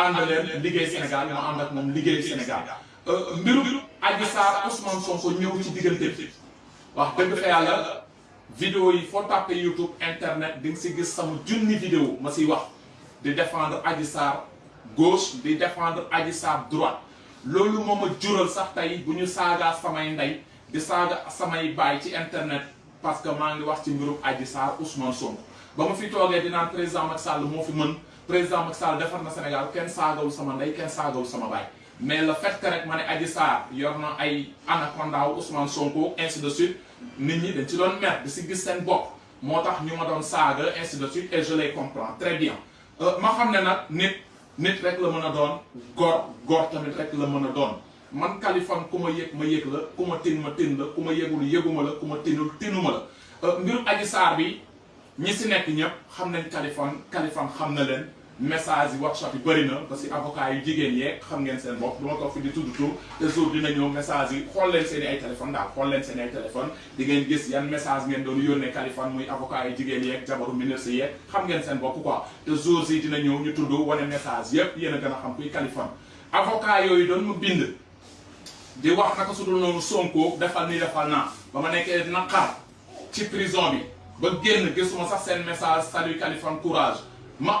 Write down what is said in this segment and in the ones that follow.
ànd leen liggéey Sénégal ma ànd ak moom liggéey Sénégal. Mbiru Adji Sarr Ousmane Sonko ñëw ci diggante wax dëgg yàlla vidéo yi foo YouTube internet di nga si gis sama junni vidéo ma siy wax. Di défendre Adji Sarr gauche di défendre Adji Sarr loolu moo ma sax tey bu ñu saagaa samay ndey di saaga samay baay ci internet parce que maa ngi wax ci mbirum Adji Sarr Ousmane Sonko. Fi toogee di naan président Macky Sall moo fi mën président Macky Sall defar na Sénégal kenn saagawul sama ndey kenn saagawul sama baay. Mais le fait que rek ma ne Adji Sarr yor na anaconda Ousmane ainsi de suite si gis ainsi de suite et je les comprends très bien. Ma xam ne nit nit rek a doon góor tamit rek la mën a doon. Man ma ma tin ma ma tinul ñi si xam nañ Kaliphone Kaliphone xam na message yi workshop yi na parce que avocat yu jigéen xam ngeen du jour dina message yi xool leen seen téléphone leen seen téléphone di ngeen gis yan message ngeen doon yónnee Kaliphone muy avocat yu jigéen yeeg jabaru ministre yeeg xam ngeen quoi. Te jour yi dina ñu message yépp yéen a a xam kuy Kaliphone avocat yooyu doon mu bind di wax naka su dul Sonko defal nii defal ci prison bi ba génn gisuma message salut courage. Ma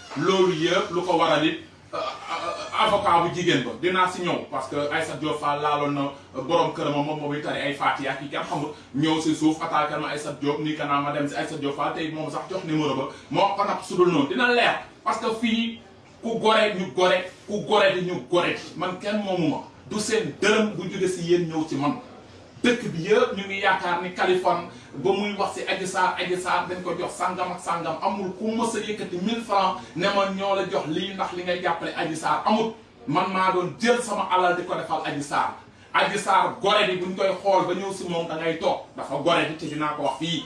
loolu yëpp lu waral it avocat bu jigéen ba parce que Aïssatou Diop Fall laaloon na borom kër ma moom mooy tari ay Fatiha yi kenn xamul. Ñëw si suuf ma Aïssatou Diop nii naa ma dem si Aïssatou Diop Fall tey moom sax jox numéro ba ko dina leer parce que fii ku gore ñu gore ku gore di ñu gore man kenn moomu du seen dërëm bu ci man dëkk bi yëpp ñu ngi yaakaar ni Kaliphone ba muy wax si Adji Sarr dañ ko jox sangam ak sangam amul ku a yëkkati 1000 francs ne ma ñoo la jox lii ndax li ngay jàppale Adji amul. Man maa doon jël sama alal di ko defal Adji Sarr. Gore di buñ koy xool ba ñëw si moom da ngay toog dafa gore di te ko wax fii.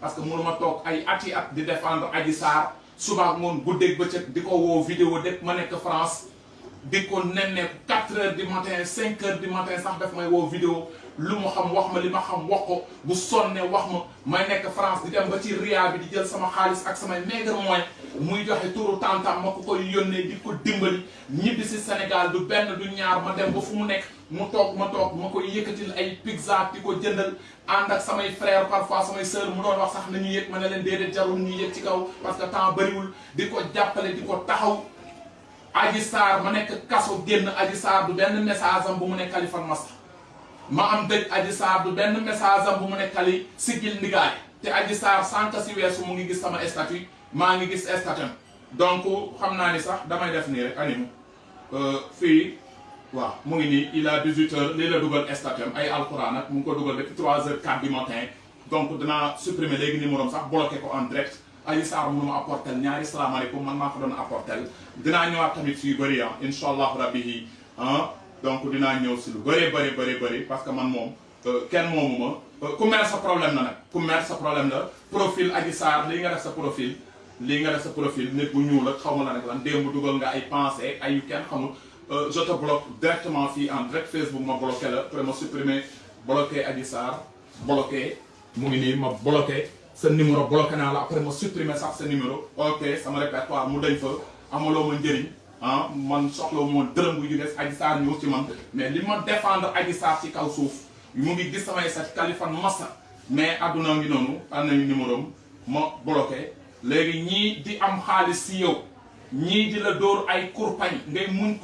Parce que mënu ma toog ay at di défendre Adji suba ak guddeeg bëccëg di vidéo dëkk ma nekk France di ko nemmeeku 4 heures du matin 5 heures du matin sax daf may vidéo lu mu xam wax ma li ma xam bu ma France di dem ba ci ria bi di jël sama xaalis ak samay maigre moyen muy joxe turu tantam ma ko koy di ko dimbali Sénégal du benn du ñaar ma dem ba fu mu mu ma ma pizza di ko jëndal ak samay frère parfois samay sœur mu doon wax sax nañu yëg ma ne leen ñu parce que temps di ko di Adji ma nekk kaso génn Adji Sarr du benn message am bu mu ne Kaliphone Massa ma am dëj Adji Sarr du benn message am bu mu ne Kali siggil ndigaay. Te Adji Sarr sànq si weesu mu ngi gis sama statut maa ngi gis statut donc xam naa ni sax damay def nii rek animu fii waaw mu ngi nii il a 18 heures lii la dugal statut ay alxuraan nag mu ngi ko dugal depuis 3 heures 4 du matin. Donc dana supprimer léegi numéro am sax bloqué ko en direct. Adji Sarr mënu ma apporter ñaari salaamaaleykum man maa ko doon apporter. Dinaa ñëwaat tamit si yu bëri ah incha allahu rabbi ah donc dinaa ñëw si lu bëree bëri bëri bëri parce que man moom kenn moomu ma. Mer sa problème la nag ku sa problème la. Profil Adji Sarr lii nga def sa profil lii nga def sa profil nit bu ñuul ak xaw ma la nag lan démb dugal nga ay pensée ay yu kenn xamul. Je te bloque directement fii en direct Facebook ma bloqué la après ma supprimer bloqué Adji sa numéro bloqué naa après ma supprimer sax sa numéro. Ok sama répertoire mu dañ fa amaloo ma njëriñ ah man soxla moon dërëm bu man. Mais li ma défendre ci kaw mu ngi gis Massa mais adduna ngi noonu numéro am bloqué. Léegi di am la ay ngay muñ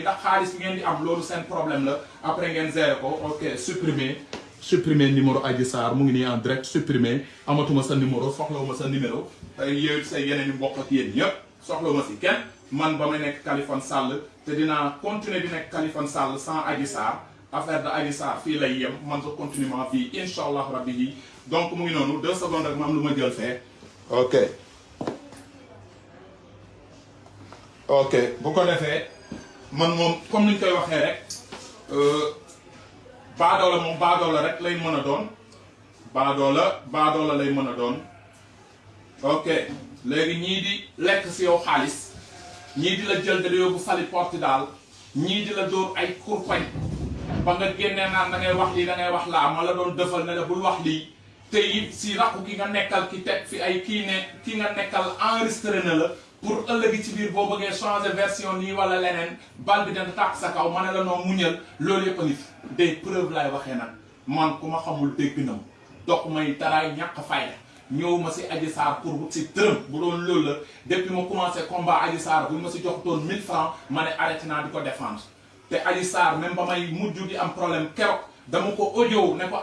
ndax ngeen di am problème la. Après ngeen ko ok supprimer supprimer numéro Adji Sarr en direct supprimer. Amatuma sa numéro soxlawuma sa numéro. Yooyu say yeneen yéen te dinaa continuer di sans Adji affaire de Adji Sarr fii lay yem man sa continue ma vie incha allah rabbi. Yi donc mu deux secondes rek ma am ok. Ok comme baadoola moom baadoola rek lay mën a doon. Baadoola baadoola lay mën a ok léegi ñii di lekk si yow xaalis ñii di la jël da yóbbu sali Portugal ñii di la dóor ay kurpañ. Ba nga génnee naan da ngay wax lii da ngay wax laa ma la doon dëfal la wax si rakku ki nga nekkal ki fi ay kii ne ki nga nekkal na la pour ëllëgi ci biir boo bëggee version nii wala leneen bal bi dana sa ne la noo muñal. Loolu yëpp preuves laay waxee nag. Man ku ma xamul dégg may taraay ñàkk ñëw ma si pour si depuis ma commencé combat bu ma si jox toon 1000 francs ma ne arrêté naa di ko défendre. Te même problème ne ko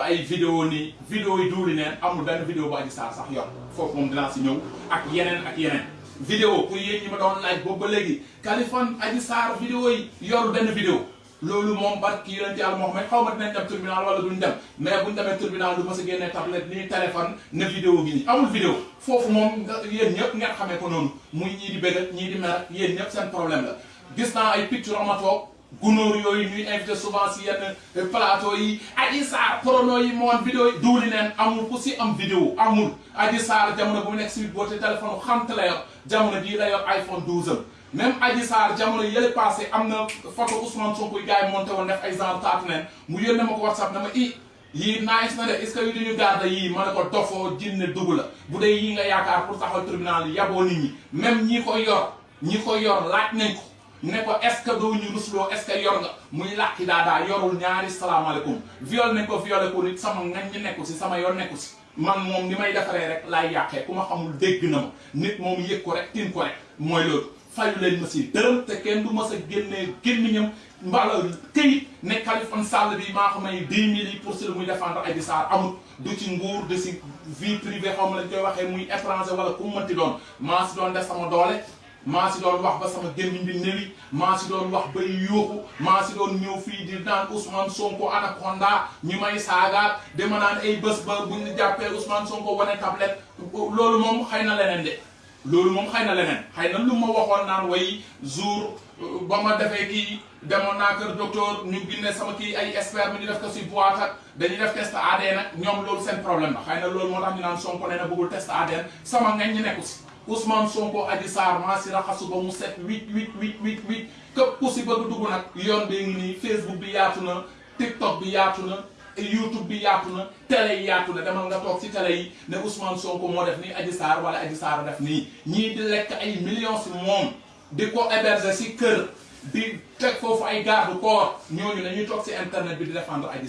ay vidéo nii vidéo yi duuli neen amul benn vidéo bu Adji Sarr sax yor. Foofu moom dinaa si ñëw ak yeneen ak yeneen. Vidéo pour yéen ñi ma doon laaj boobu ba léegi Kaliphone Adji Sarr vidéo yi yorul benn vidéo. Loolu moom barki yonente yàlla ne xaw ma dinañ dem tribunal wala duñ dem mais buñ demee tribunal du ma si génnee tablette nii téléphone na vidéo gi nii. Amul vidéo. Foofu moom yéen ñëpp ngeen xamee ko noonu. Muy ñii di bëgg ñii di mer yéen ñëpp seen problème la. Gis naa ay picture ama toog gunóor yooyu ñuy invité souvent si yenn plateau yi. Adji Sarr prono yi moon vidéo yi. Duuli neen amul ku si am vidéo. Amul. Adji jamono bu nekk téléphone xamte la yor. Jamono la iPhone 12 am. Même Adji jamono yële passé am na photo Ousmane Sonko gars yi monté woon def ay genre taatu neen. Mu WhatsApp ne ma i yii nice na de. Est ce que yu duñu garde yii? Ma ne ko dofoo jinne dugg la. Bu dee yii nga yaakaar pour taxaw tribunal yaboo nit ñi. Même ñi ko yor ñi ko yor laaj ne ko est ce que doo ñu rusloo est ce que yor nga? Muy làkki daadaa yorul ñaari salaamaaleykum. Viol nañ ko violé ko nit sama ngañ ñu nekku si sama yoon nekku si. Man moom ni may defaree rek laay yàqee. Ku ma xamul dégg na ma. Nit moom yëg ko rek tin ko rek. Mooy loolu. Fayu leen ma si dërëm te kenn du ma sa génnee gémmiñam. Mbala këyit ne Kaliphone Sall bi maa ko may 10 000 yi pour si muy défendre Adji Sarr amul. Du ci nguur de si vie privée xaw lañ koy waxee muy étranger wala ku mënti doon. Maa si def sama doole. Maa si doon wax ba sama gémmiñ bi néwi maa si doon wax ba yuuxu maa si doon ñëw fii di naan Ousmane Sonko anaconda ñu may saagaat dama naan ay bés ba bu ñu jàppee Ousmane Sonko wane tablette loolu moom xëy na leneen de. Loolu moom xëy na leneen. Xëy na lu ma waxoon naan way jour ba ma defee kii demoon naa kër docteur ñu génne sama kii ay expert mi ñu def ko si boîte ak dañuy def test ADN nag ñoom loolu seen problème la. Xëy na loolu moo tax ñu naan na bëggul ñi nekku Ousmane Sonko Adji Sarr maa si raxasu ba mu set huit huit huit huit huit. Képp ku si bëgg dugg nag yoon bi ngi nii Facebook bi yaatu na TikTok bi yaatu na YouTube bi yaatu na télé yi yaatu na. Demal nga toog si télé yi ne Ousmane Sonko moo def nii Adji Sarr wala Adji Sarr def nii. Ñii di lekk ay millions si moom di ko héberger si kër di teg foofu ay garde corps ñooñu ñuy toog si internet bi di défendre Adji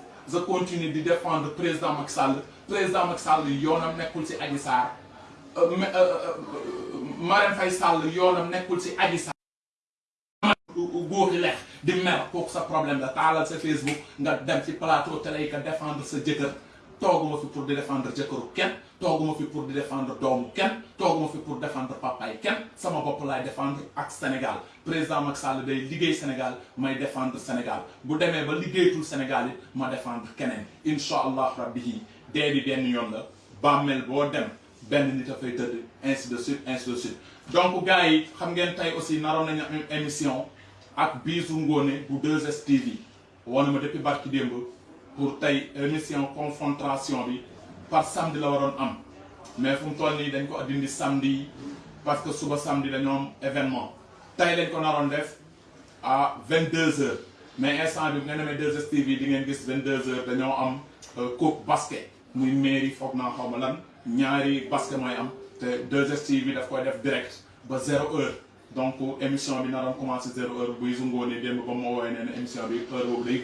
je continue di défendre président Macky Sall. Président Macky Sall yoonam nekkul si Adji Sarr. Marème Faye Sall yoonam nekkul si Adji Sarr. Góor yi leex di mer kooku sa problème la. Taalal Facebook nga dem ci plateau télé défendre sa jëkkër tooguma fi pour di défendre jëkkëru kenn tooguma fi pour di défendre doomu kenn tooguma fi pour défendre papaay kenn sama bopp laay défendre ak Sénégal. Président Macky Sall day liggéey Sénégal may défendre Sénégal. Bu demee ba liggéeyatul Sénégal it ma défendre keneen. İncha allah rabbi yi dee bi benn yoon la bàmmeel boo dem benn nit a fay tëdd ainsi de suite ainsi de suite. Donc gars yi xam ngeen tey aussi naroon nañu émission ak Bijou Ngoné bu 2STV woon ma depuis barki démb pour tey émission confrontation bi par samedi la am. Mais fu mu toll nii samedi parce que suba samedi dañoo am événement. Tey lañ ko naroon à 22h mais instant bi bu nga demee 2STV di ngeen gis 22h dañoo am coupe basket. Muy mairie foog naa xaw ma lan. Basket mooy am. Te 2STV daf koy def direct ba zéro heure. Donc émission bi naroon commencé zéro heure. Buy sungoonee démb ba ma woowee nee émission bi heure boobu day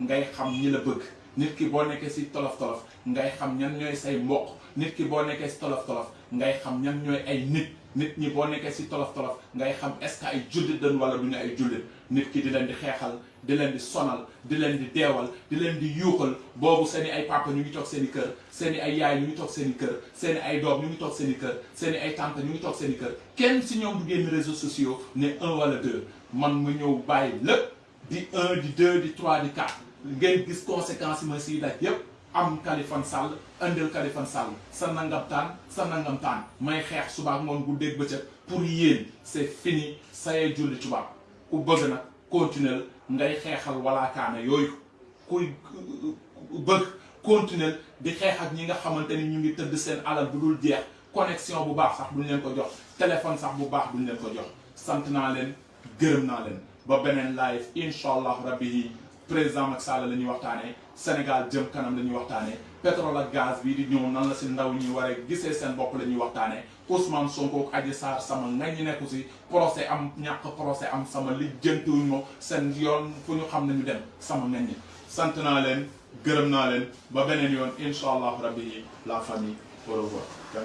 ngay xam ñi la bëgg. Nit ki boo nekkee si tolof tolof ngay xam ñan ñooy say mbokk. Nit ki boo nekkee si tolof tolof ngay xam ñan ñooy ay nit. Nit ñi boo nekkee si tolof tolof ngay xam est-ce que ay jullit dañ wala du ñu ay jullit. Nit ki di leen di xeexal di leen di sonal di leen di deewal di leen di yuuxal. Boobu seen ay papa ñu ngi toog seen i kër seen i ay yaay ñu ngi toog seen i kër seen i ay doom ñu ngi toog seen i kër seen ay tante ñu ngi toog seen kër. Kenn si ñoom du génn réseaux sociaux ne un wala deux. Man mu ñëw bàyyi lépp di un di deux di trois di quatre ngeen gis conséquences yi ma siy daj yépp am Kaliphone Sall indil Kaliphone Sall sa nangam taan sa nangam taan. May xeex suba moom bu guddeeg bëccëg pour yéen c'est fini sayee julli tubaab. Ku bëgg nag continuer ngay xeexal walaakaana yooyu. Kuy bëgg continuer di xeex ak ñi nga xamante ni ñu ngi tëdd seen alal bu dul jeex. Connexion bu baax sax duñ leen ko jox. Téléphone sax bu baax duñ leen ko jox. Sant naa leen gërëm naa leen. Ba beneen live incha allah rabbi. yi président Macky Sall la ñuy waxtaanee Sénégal jëm kanam la ñuy waxtaanee pétrole ak gaz bii di ñëw nan la si ndaw ñi war a gisee seen bopp la ñuy waxtaanee. Ousmane Sonko ak Adji Sarr sama ngañ ñi nekku si procès am ñàkk procès am sama lijjantiwuñ ma seen yoon fu ñu xam ne ñu dem sama ngañ ñi. Sant naa leen gërëm naa leen ba beneen yoon incha allah rabbi yi la famille au revoir. Da